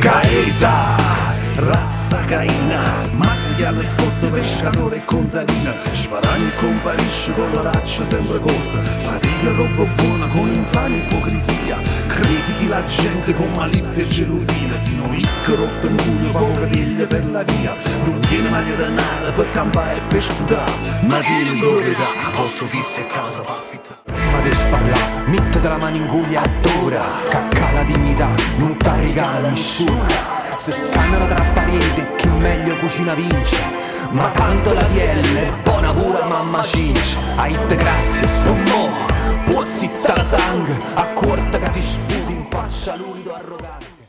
Gaeta razza caina Masticano e fotto pescatore e contadina. Sparagni e comparisce con l'oraccio sempre corta. Fatica roba buona con infame e ipocrisia. Critichi la gente con malizia e gelosia. Sino ricco rotto in culo poco veglia per la via. Non tiene maglia denaro per campare e per sputare. Ma tieni proprietà, a posto fisso e casa per Prima di sparlare, mettete la mano in e adora. Cacca la dignità, nessuno se scannano tra pareti chi meglio cucina vince. Ma tanto la DL è buona pure mamma cince. Aite grazie, non mo, può zitta la sangue A corta che ti sputi in faccia l'urido arrogante